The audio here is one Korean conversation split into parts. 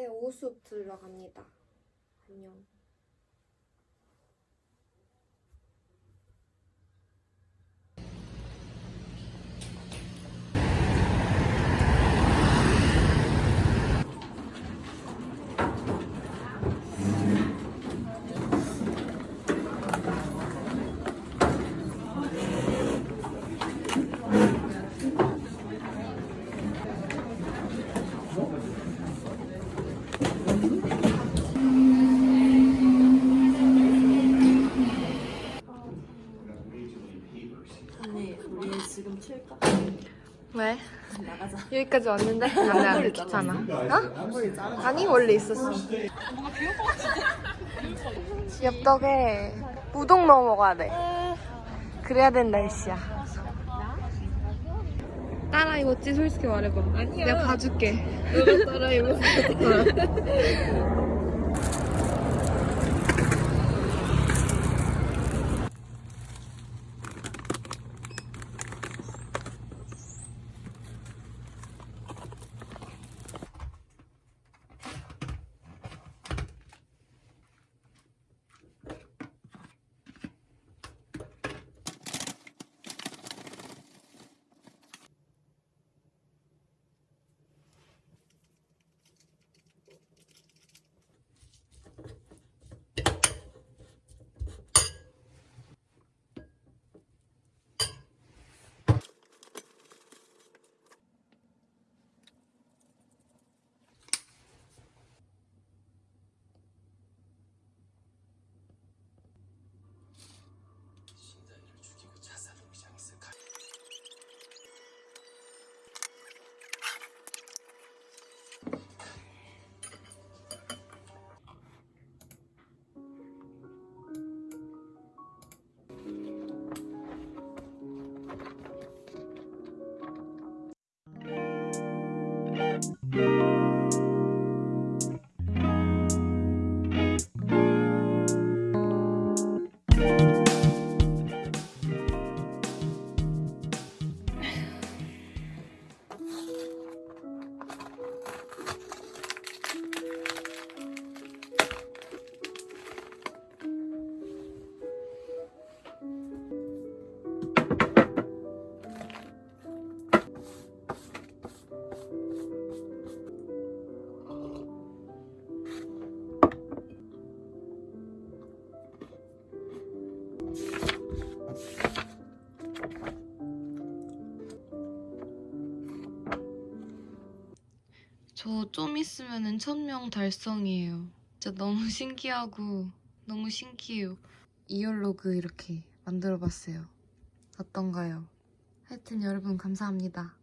이제 오수업 들어갑니다. 안녕. 언니 우리 지금 칠까? 왜? 나가자 여기까지 왔는데? 안돼 안돼 귀찮아. 어? 아니 원래 있었어. 엽떡에 우동 넣어 먹어야 돼. 그래야 된다 날씨야. 따라 입었지? 솔직히 말해봐. 아니야. 내가 봐줄게. 너가 따라 입었어. 저 좀 있으면은 천명 달성이에요. 진짜 너무 신기하고 너무 신기해요. 이얼로그 이렇게 만들어봤어요. 어떤가요? 하여튼 여러분 감사합니다.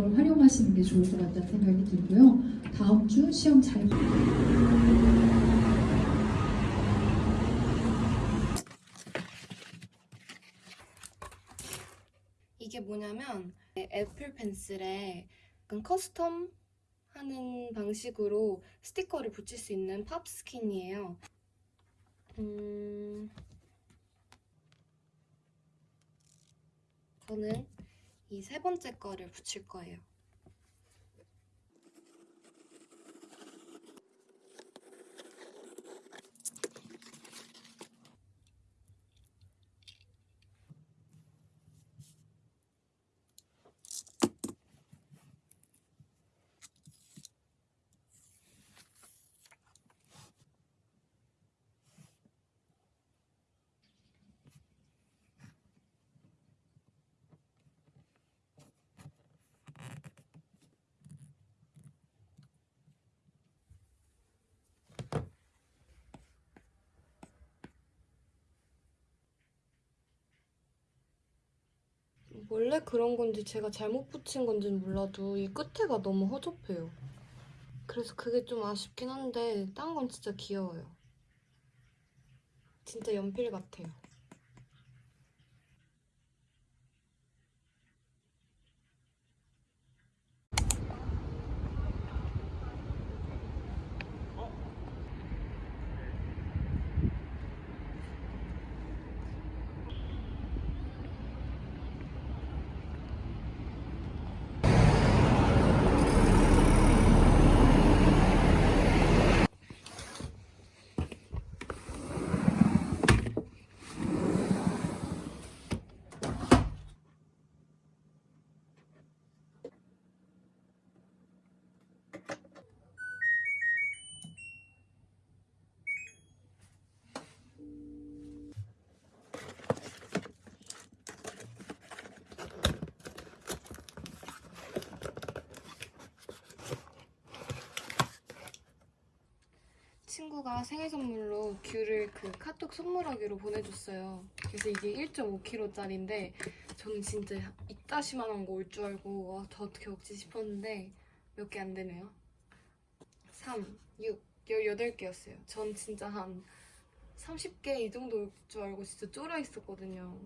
그걸 활용하시는 게 좋을 것 같다는 생각이 들고요. 다음 주 시험 잘 이게 뭐냐면 애플 펜슬에 custom 하는 방식으로 스티커를 붙일 수 있는 pop skin이에요. 음... 저는 이 세 번째 거를 붙일 거예요. 원래 그런 건지 제가 잘못 붙인 건지는 몰라도 이 끝에가 너무 허접해요. 그래서 그게 좀 아쉽긴 한데 딴 건 진짜 귀여워요. 진짜 연필 같아요. 친구가 생일 선물로 귤을 그 카톡 선물하기로 보내줬어요. 그래서 이게 1.5kg짜리인데 저는 진짜 이따시만한 거 올 줄 알고 와, 저 어떻게 먹지 싶었는데 몇 개 안 되네요. 3, 6, 18개였어요. 전 진짜 한 30개 이 정도 올 줄 알고 진짜 쫄아 있었거든요.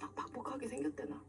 딱 박복하게 생겼대나